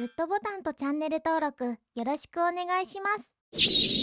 グッドボタンとチャンネル登録よろしくお願いします。